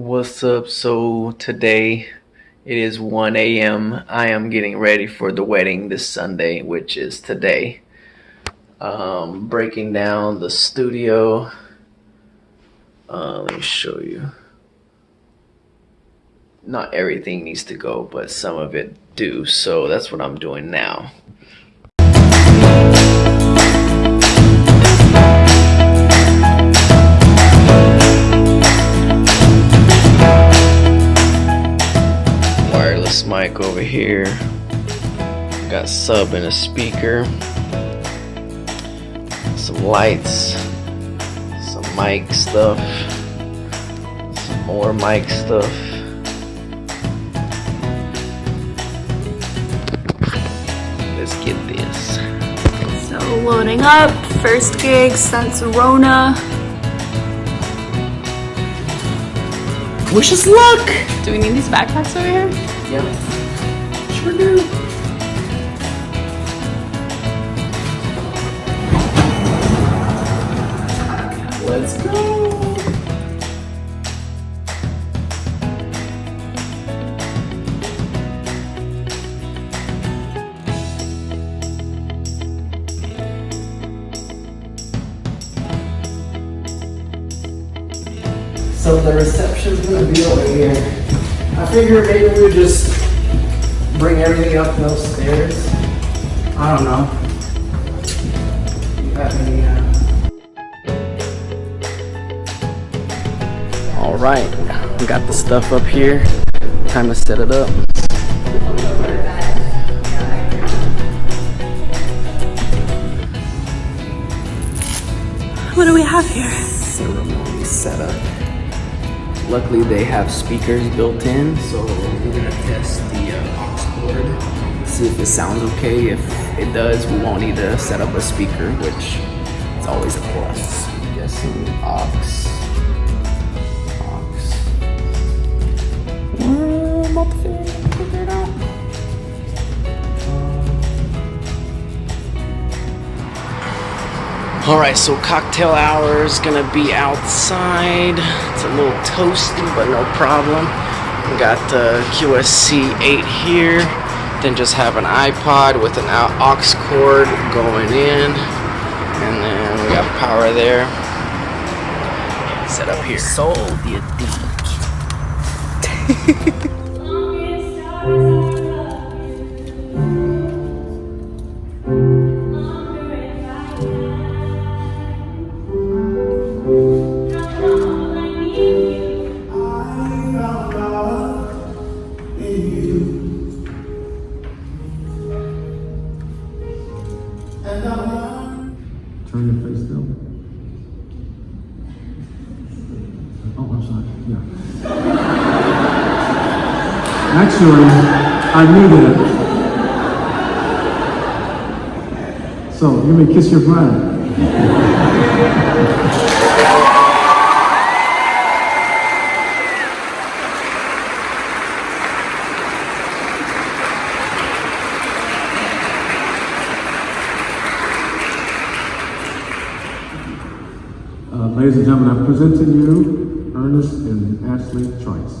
What's up? So today it is 1 a.m. I am getting ready for the wedding this Sunday, which is today. Um, breaking down the studio. Uh, let me show you. Not everything needs to go, but some of it do. So that's what I'm doing now. Wireless mic over here. Got sub and a speaker. Some lights. Some mic stuff. Some more mic stuff. Let's get this. So loading up, first gig since Rona. Wish us luck! Do we need these backpacks over here? Yep. Sure do. Let's go! So the reception's gonna be over here. I figured maybe we would just bring everything up those stairs. I don't know. You have any, uh... All right, we got the stuff up here. Time to set it up. What do we have here? Ceremony setup. Luckily, they have speakers built in, so we're gonna test the uh, aux cord, see if it sounds okay. If it does, we won't need to set up a speaker, which is always a plus. Guessing. Aux. All right, so cocktail hour is gonna be outside. It's a little toasty, but no problem. We got the QSC 8 here. Then just have an iPod with an aux cord going in. And then we got power there. Set up here. Sold the Turn Actually, I knew that. So, you may kiss your bride. Uh, ladies and gentlemen, I present to you Ernest and Ashley Trice.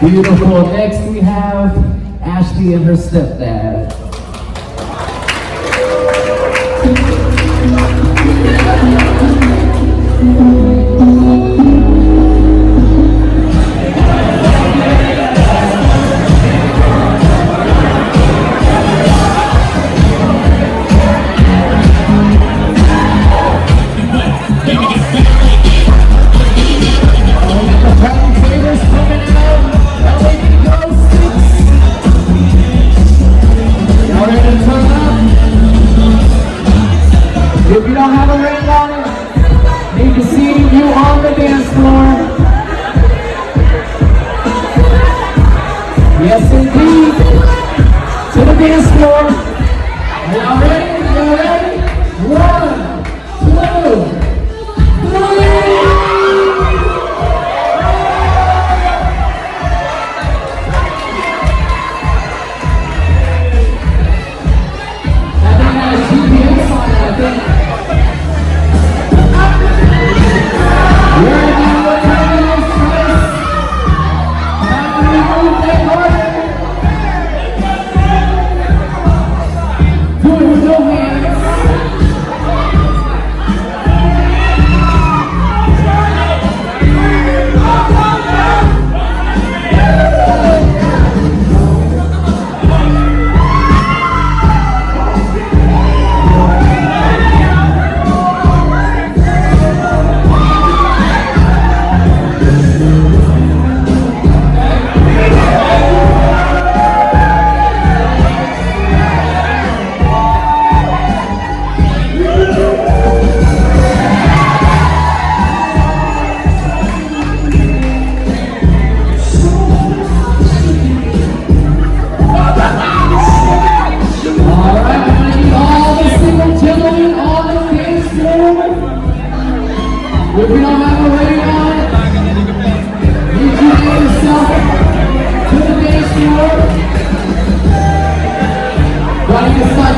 Beautiful. Next we have Ashley and her stepdad. This floor.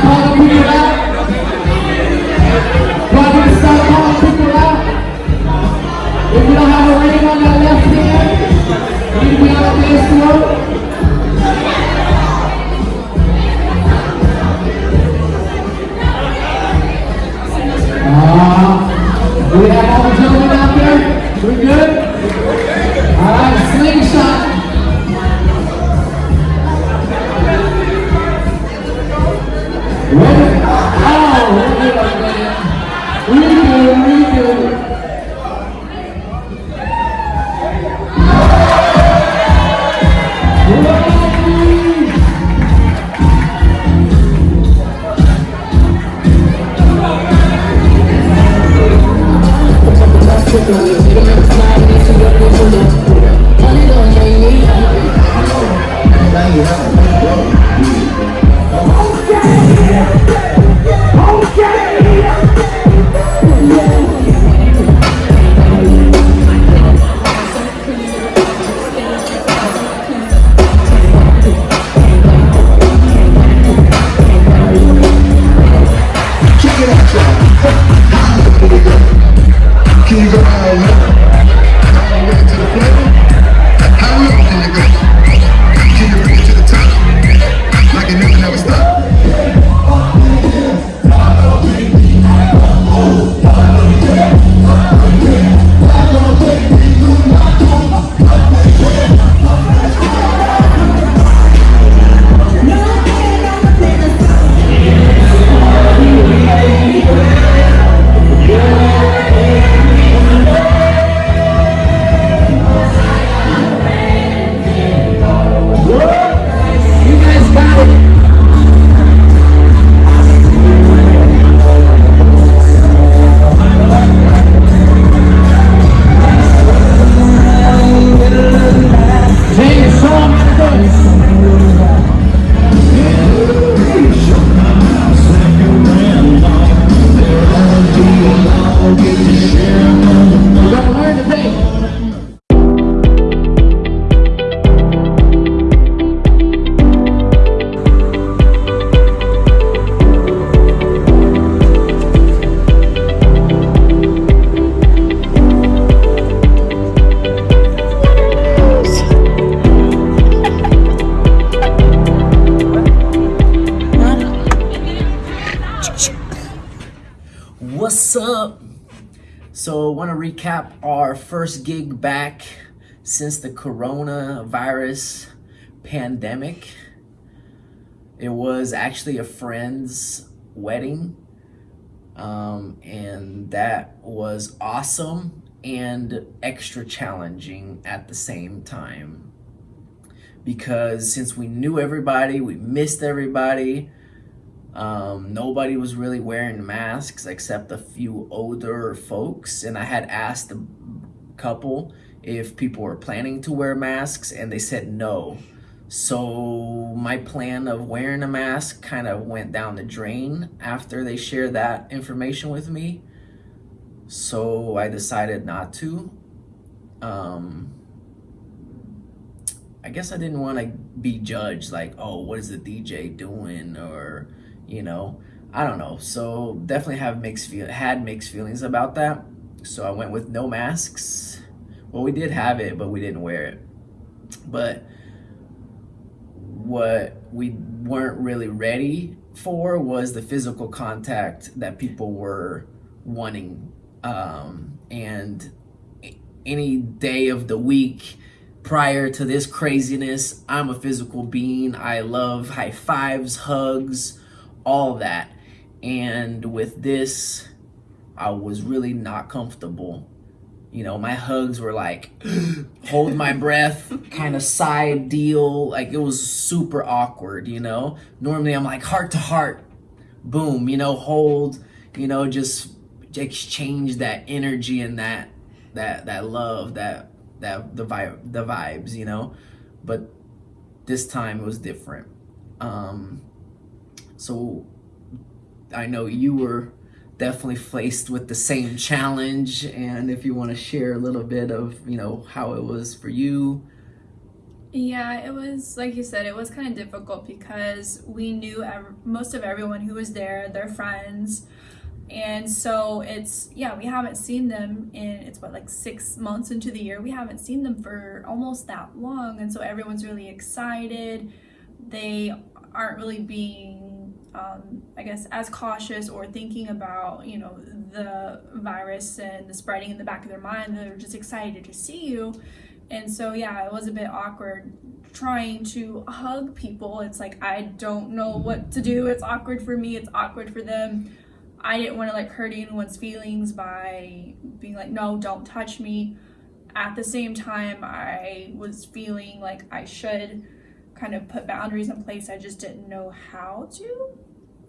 Hallelujah. first gig back since the coronavirus pandemic. It was actually a friend's wedding. Um, and that was awesome and extra challenging at the same time. Because since we knew everybody, we missed everybody, um, nobody was really wearing masks except a few older folks. And I had asked the couple if people were planning to wear masks and they said no. So my plan of wearing a mask kind of went down the drain after they shared that information with me. So I decided not to. Um, I guess I didn't want to be judged like, oh, what is the DJ doing? Or, you know, I don't know. So definitely have mixed feel had mixed feelings about that. So I went with no masks well, we did have it, but we didn't wear it. But what we weren't really ready for was the physical contact that people were wanting. Um, and any day of the week prior to this craziness, I'm a physical being. I love high fives, hugs, all that. And with this, I was really not comfortable. You know, my hugs were like, hold my breath, kind of side deal. Like it was super awkward, you know? Normally I'm like heart to heart, boom, you know, hold, you know, just exchange that energy and that that that love, that that the vibe the vibes, you know? But this time it was different. Um so I know you were definitely faced with the same challenge and if you want to share a little bit of you know how it was for you Yeah, it was like you said, it was kind of difficult because we knew most of everyone who was there, their friends. And so it's, yeah, we haven't seen them in, it's what, like six months into the year. We haven't seen them for almost that long. And so everyone's really excited. They aren't really being um, I guess, as cautious or thinking about, you know, the virus and the spreading in the back of their mind. They're just excited to see you. And so, yeah, it was a bit awkward trying to hug people. It's like, I don't know what to do. It's awkward for me, it's awkward for them. I didn't want to like hurt anyone's feelings by being like, no, don't touch me. At the same time, I was feeling like I should kind of put boundaries in place. I just didn't know how to.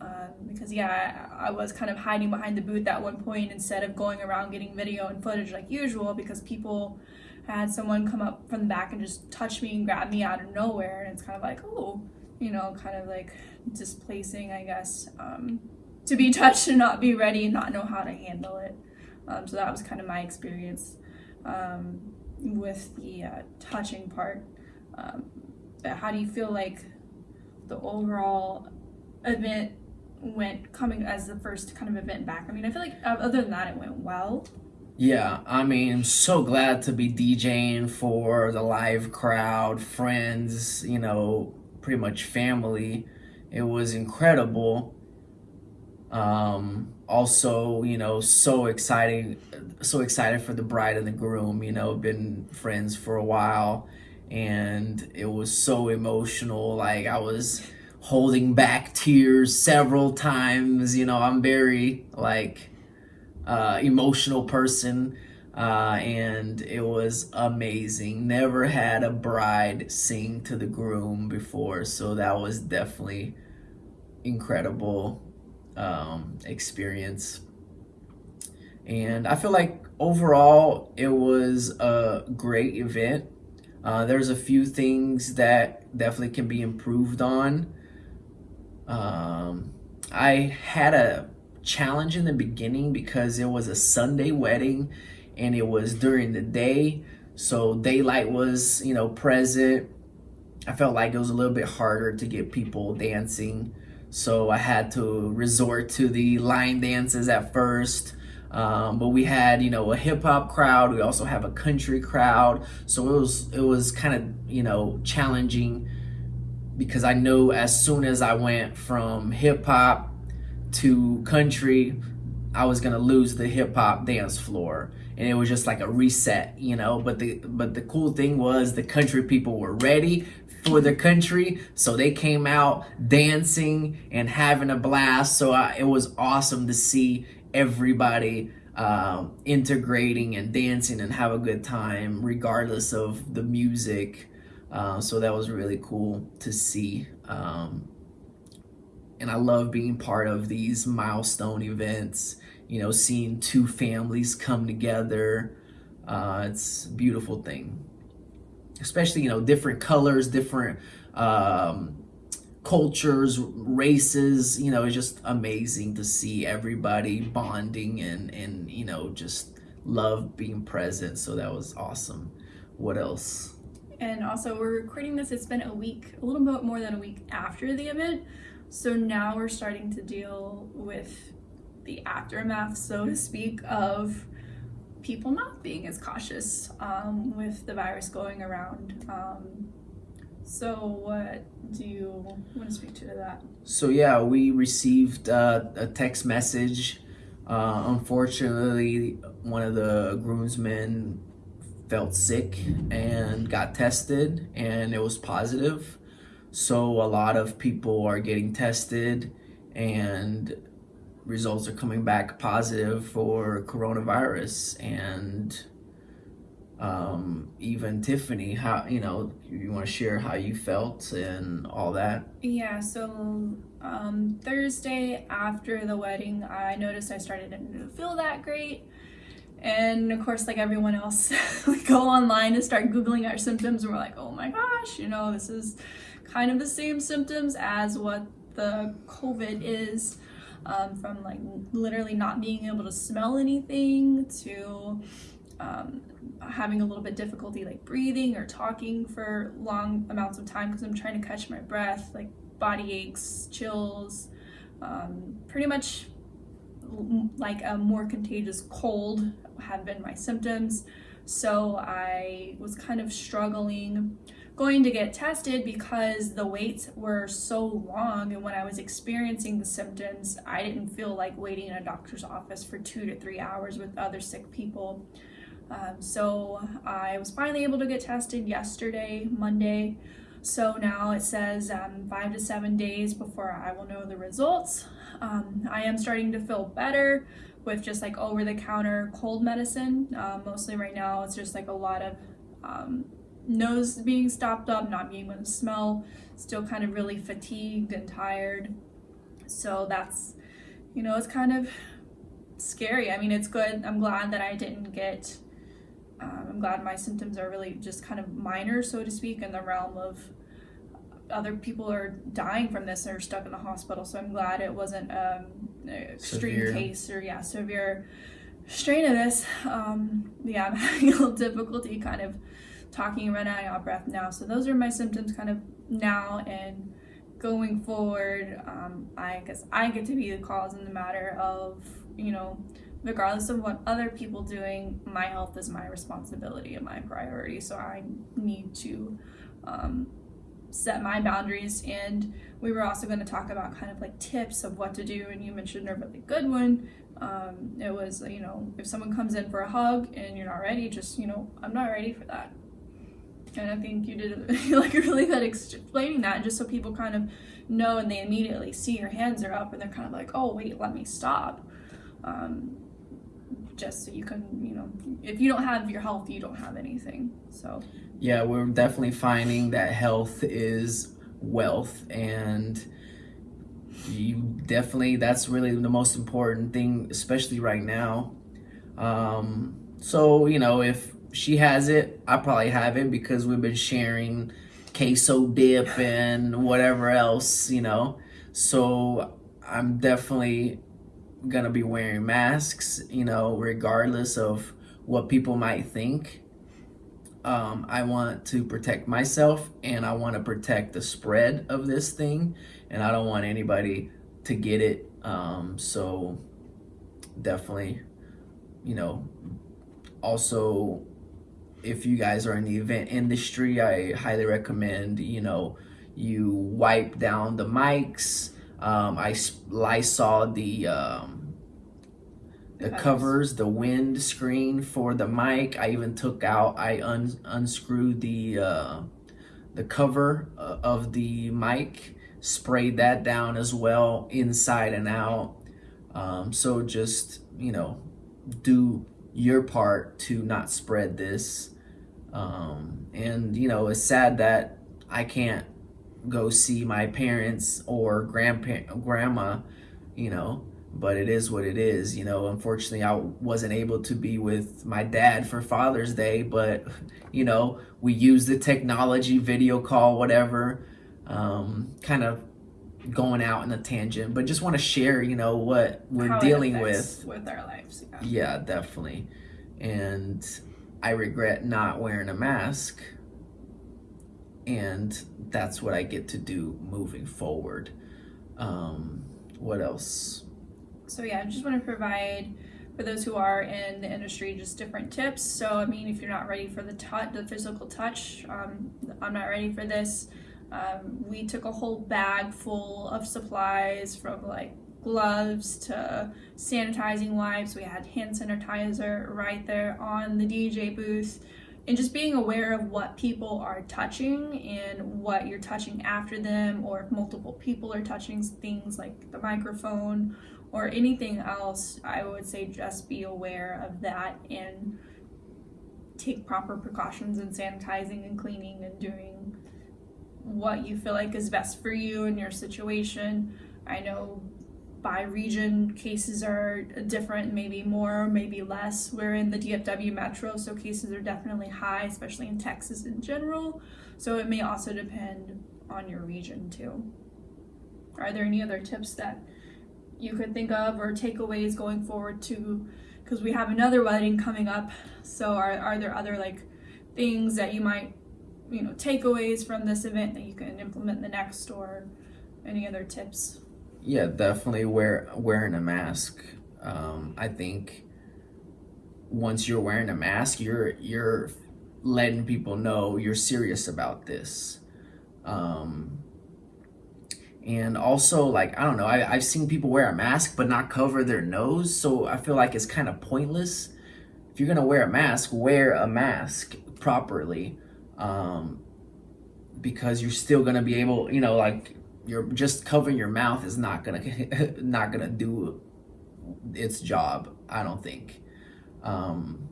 Um, because yeah, I, was kind of hiding behind the booth at one point instead of going around getting video and footage like usual because people had someone come up from the back and just touch me and grab me out of nowhere and it's kind of like oh you know kind of like displacing I guess um, to be touched and not be ready and not know how to handle it um, so that was kind of my experience um, with the uh, touching part um, but how do you feel like the overall event went coming as the first kind of event back? I mean, I feel like uh, other than that, it went well. Yeah, I mean, so glad to be DJing for the live crowd, friends, you know, pretty much family. It was incredible. Um, also, you know, so exciting, so excited for the bride and the groom, you know, been friends for a while and it was so emotional. Like I was holding back tears several times. You know, I'm very like uh, emotional person. Uh, and it was amazing. Never had a bride sing to the groom before, so that was definitely incredible um, experience. And I feel like overall it was a great event. Uh, there's a few things that definitely can be improved on. Um, I had a challenge in the beginning because it was a Sunday wedding and it was during the day. So daylight was, you know, present. I felt like it was a little bit harder to get people dancing. So I had to resort to the line dances at first. Um, but we had, you know, a hip hop crowd. We also have a country crowd. So it was, it was kind of, you know, challenging because I knew as soon as I went from hip hop to country, I was gonna lose the hip hop dance floor, and it was just like a reset, you know. But the but the cool thing was the country people were ready for the country, so they came out dancing and having a blast. So it was awesome to see everybody um, integrating and dancing and have a good time, regardless of the music uh, so that was really cool to see. Um, and I love being part of these milestone events, you know, seeing two families come together. Uh, it's a beautiful thing. Especially, you know, different colors, different um, cultures, races. You know, it's just amazing to see everybody bonding and and you know just love being present. So that was awesome. What else? And also, we're recording this. It's been a week, a little bit more than a week after the event. So now we're starting to deal with the aftermath, so to speak, of people not being as cautious um, with the virus going around. Um, so, what do you want to speak to that? So yeah, we received uh, a text message. Uh, unfortunately, one of the groomsmen felt sick and got tested, and it was positive. So a lot of people are getting tested, and results are coming back positive for coronavirus. And um, even Tiffany, how you know you want to share how you felt and all that. Yeah, so um, Thursday after the wedding, I noticed I started to feel that great. And of course, like everyone else, we go online and start Googling our symptoms, and we're like, oh my gosh, you know, this is kind of the same symptoms as what the COVID is. Um, from like literally not being able to smell anything to um, having a little bit difficulty like breathing or talking for long amounts of time because I'm trying to catch my breath, like body aches, chills, um, pretty much like a more contagious cold have been my symptoms. So I was kind of struggling going to get tested because the waits were so long and when I was experiencing the symptoms, I didn't feel like waiting in a doctor's office for two to three hours with other sick people. Um, so I was finally able to get tested yesterday, Monday. So now it says um, five to seven days before I will know the results. Um, I am starting to feel better with just like over the counter cold medicine. Uh, mostly right now, it's just like a lot of um, nose being stopped up, not being able to smell, still kind of really fatigued and tired. So that's, you know, it's kind of scary. I mean, it's good. I'm glad that I didn't get, um, I'm glad my symptoms are really just kind of minor, so to speak, in the realm of other people are dying from this and are stuck in the hospital. So I'm glad it wasn't um, an extreme Severe. case or, yeah, severe strain of this. Um, yeah, I'm having a little difficulty kind of talking and running out of breath now. So those are my symptoms kind of now and going forward. Um, I guess I get to be the cause in the matter of, you know, regardless of what other people doing, my health is my responsibility and my priority. So I need to um, set my boundaries. And we were also going to talk about kind of like tips of what to do. And you mentioned a really good one. Um, it was, you know, if someone comes in for a hug and you're not ready, just, you know, I'm not ready for that. And I think you did like really good explaining that just so people kind of know and they immediately see your hands are up and they're kind of like, oh, wait, let me stop. Um, just so you can, you know, if you don't have your health, you don't have anything. So, Yeah, we're definitely finding that health is wealth and you definitely that's really the most important thing especially right now um so you know if she has it i probably have it because we've been sharing queso dip and whatever else you know so i'm definitely gonna be wearing masks you know regardless of what people might think um, I want to protect myself and I want to protect the spread of this thing and I don't want anybody to get it. Um, so definitely, you know, also if you guys are in the event industry, I highly recommend, you know, you wipe down the mics. Um, I Lysol the, um, the Covers. covers, the wind screen for the mic. I even took out, I un- unscrewed the uh, the cover uh, of the mic, sprayed that down as well, inside and out. Um, so just you know, do your part to not spread this. Um, and you know, it's sad that I can't go see my parents or grandpa grandma, you know, but it is what it is. You know, unfortunately, I wasn't able to be with my dad for Father's Day, but you know, we use the technology, video call, whatever. um, kind of going out in a tangent, but just want to share, you know, what we're How dealing with. with our lives. Yeah. Yeah, definitely. And I regret not wearing a mask. And that's what I get to do moving forward. Um, what else? So yeah, I just want to provide for those who are in the industry just different tips. So I mean, if you're not ready for the touch, the physical touch, um, I'm not ready for this. Um, we took a whole bag full of supplies from like gloves to sanitizing wipes. We had hand sanitizer right there on the DJ booth. And just being aware of what people are touching and what you're touching after them, or if multiple people are touching things like the microphone or anything else, I would say just be aware of that and take proper precautions in sanitizing and cleaning and doing what you feel like is best for you in your situation. I know by region cases are different, maybe more, maybe less. We're in the DFW metro, so cases are definitely high, especially in Texas in general. So it may also depend on your region too. Are there any other tips that you could think of or takeaways going forward to because we have another wedding coming up so are, are there other like things that you might you know takeaways from this event that you can implement the next or any other tips Yeah, definitely wear wearing a mask. Um, I think once you're wearing a mask, you're you're letting people know you're serious about this. Um, and also, like I don't know, I, I've seen people wear a mask but not cover their nose, so I feel like it's kind of pointless. If you're gonna wear a mask, wear a mask properly, um, because you're still gonna be able, you know, like you're just covering your mouth is not gonna not gonna do its job i don't think. Um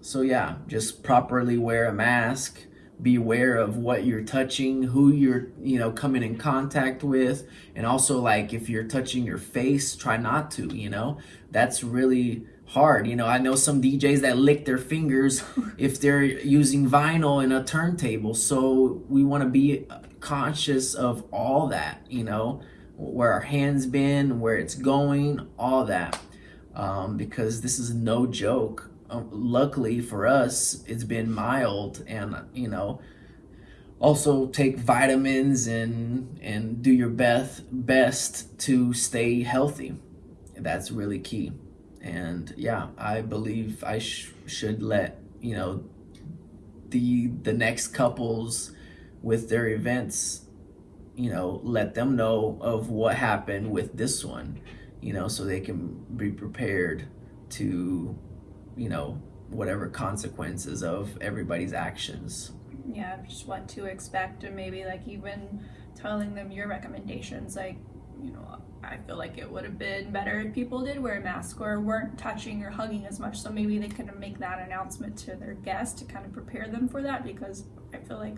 so yeah just properly wear a mask. Be aware of what you're touching who you're you know coming in contact with. And also like if you're touching your face try not to you know? That's really hard you know? I know some djs that lick their fingers if they're using vinyl in a turntable. So we want to be conscious of all that you know where our hands been where it's going all that. Um, because this is no joke. Um, luckily for us it's been mild and you know also take vitamins and and do your best best to stay healthy. That's really key. And yeah i believe i sh- should let you know the the next couples with their events you know let them know of what happened with this one you know so they can be prepared to you know whatever consequences of everybody's actions. Yeah just what to expect and maybe like even telling them your recommendations like you know i feel like it would have been better if people did wear a mask or weren't touching or hugging as much so maybe they could make that announcement to their guests to kind of prepare them for that because i feel like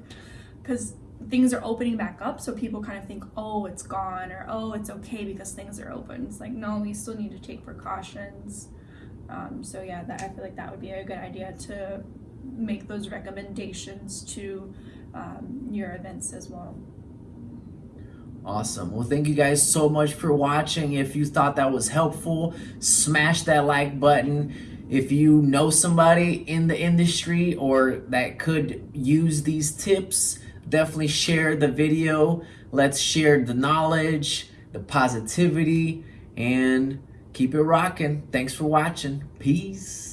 because things are opening back up so people kind of think oh it's gone or oh it's okay because things are open it's like no we still need to take precautions um, so yeah that i feel like that would be a good idea to make those recommendations to um, your events as well Awesome. Well, thank you guys so much for watching. If you thought that was helpful, smash that like button. If you know somebody in the industry or that could use these tips, definitely share the video. Let's share the knowledge, the positivity, and keep it rocking. Thanks for watching. Peace.